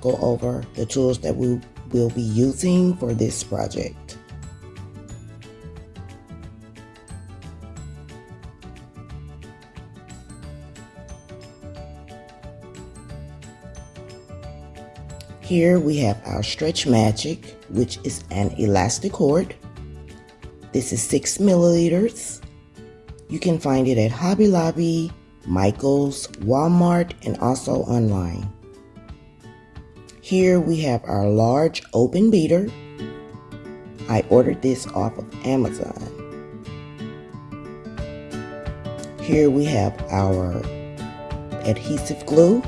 go over the tools that we will be using for this project. Here we have our Stretch Magic, which is an elastic cord. This is six milliliters. You can find it at Hobby Lobby, Michael's, Walmart, and also online. Here we have our large open beater. I ordered this off of Amazon. Here we have our adhesive glue,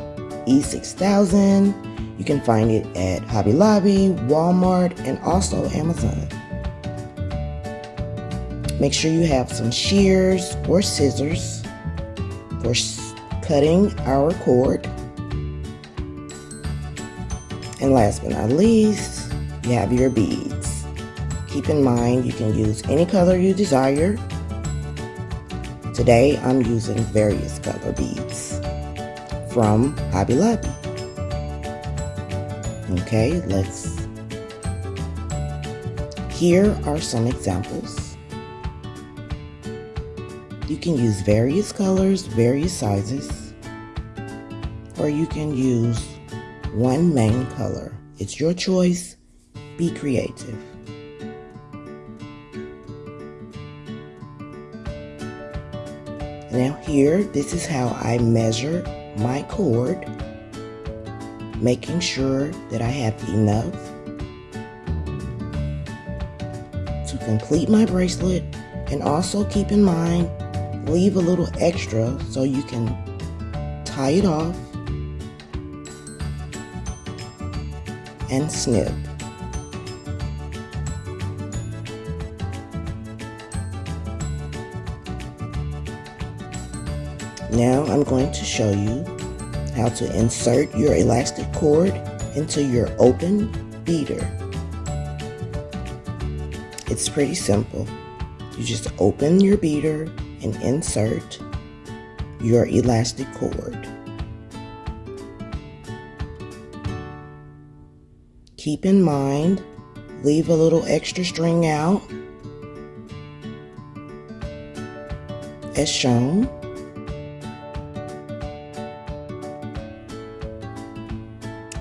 E6000, you can find it at Hobby Lobby, Walmart, and also Amazon. Make sure you have some shears or scissors for cutting our cord. And last but not least, you have your beads. Keep in mind you can use any color you desire. Today I'm using various color beads from Hobby Lobby. Okay, let's. Here are some examples. You can use various colors, various sizes, or you can use one main color. It's your choice. Be creative. Now here, this is how I measure my cord making sure that I have enough to complete my bracelet and also keep in mind leave a little extra so you can tie it off and snip. Now I'm going to show you how to insert your elastic cord into your open beater. It's pretty simple. You just open your beater and insert your elastic cord. Keep in mind, leave a little extra string out as shown.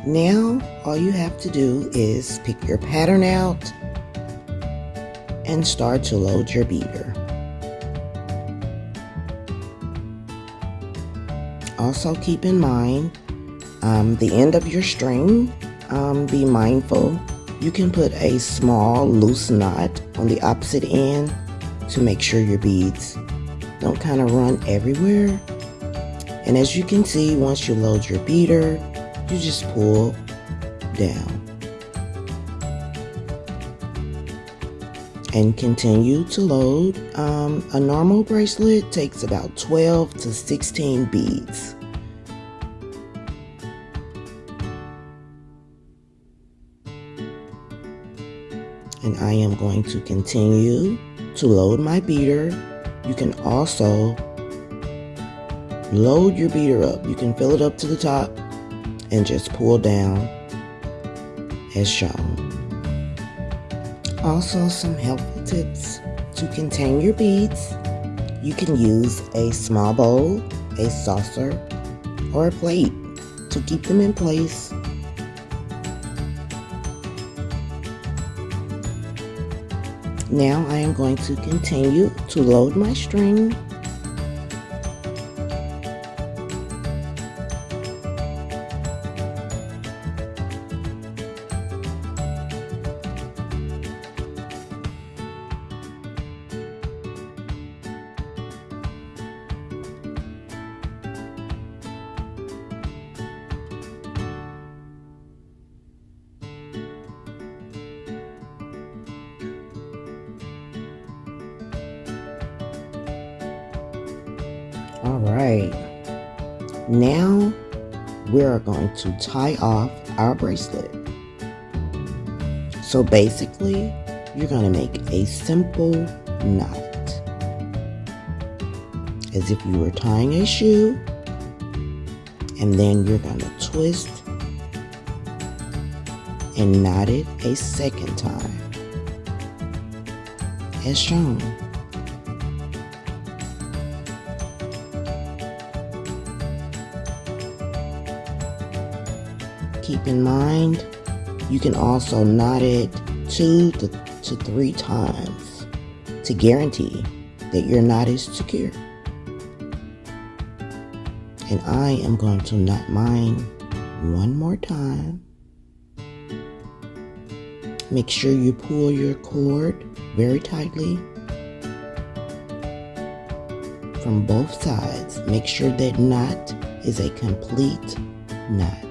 Now, all you have to do is pick your pattern out and start to load your beater. Also keep in mind um, the end of your string, um, be mindful. You can put a small loose knot on the opposite end to make sure your beads don't kind of run everywhere. And as you can see, once you load your beater, you just pull down and continue to load. Um, a normal bracelet takes about 12 to 16 beads. And I am going to continue to load my beater. You can also load your beater up. You can fill it up to the top and just pull down as shown. Also some helpful tips to contain your beads. You can use a small bowl, a saucer, or a plate to keep them in place. Now I am going to continue to load my string All right. Now we are going to tie off our bracelet. So basically, you're going to make a simple knot. As if you were tying a shoe. And then you're going to twist and knot it a second time as shown. Keep in mind, you can also knot it two to, to three times to guarantee that your knot is secure. And I am going to knot mine one more time. Make sure you pull your cord very tightly from both sides. Make sure that knot is a complete knot.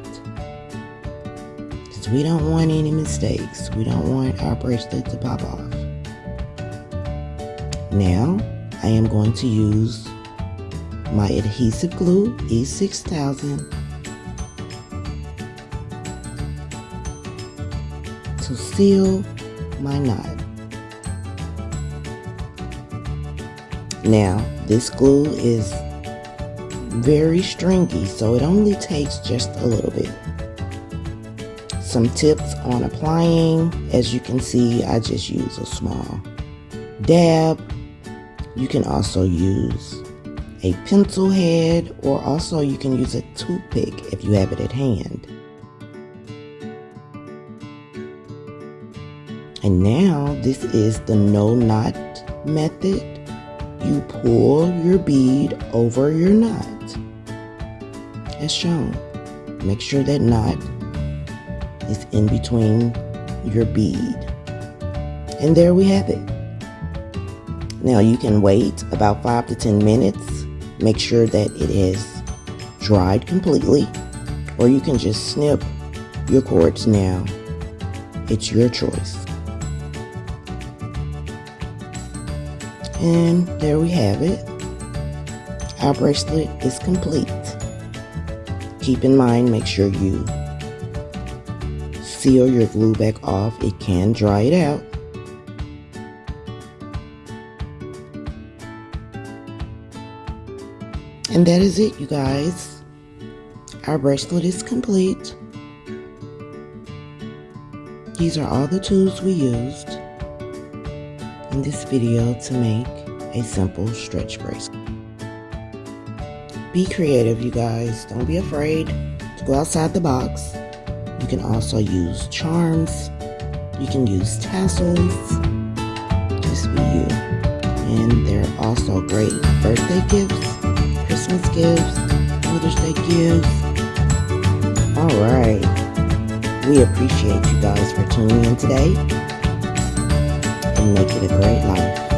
We don't want any mistakes. We don't want our bracelet to pop off. Now, I am going to use my adhesive glue E6000 to seal my knot. Now, this glue is very stringy, so it only takes just a little bit. Some tips on applying. As you can see, I just use a small dab. You can also use a pencil head or also you can use a toothpick if you have it at hand. And now this is the no knot method you pull your bead over your knot as shown. Make sure that knot is in between your bead. And there we have it. Now you can wait about 5 to 10 minutes. Make sure that it has dried completely or you can just snip your cords now. It's your choice. And there we have it. Our bracelet is complete. Keep in mind, make sure you seal your glue back off. It can dry it out. And that is it, you guys. Our bracelet is complete. These are all the tools we used in this video to make a simple stretch bracelet. Be creative, you guys. Don't be afraid to go outside the box. You can also use charms. You can use tassels. Just be you. And they're also great birthday gifts, Christmas gifts, Mother's Day gifts. Alright. We appreciate you guys for tuning in today and make it a great life.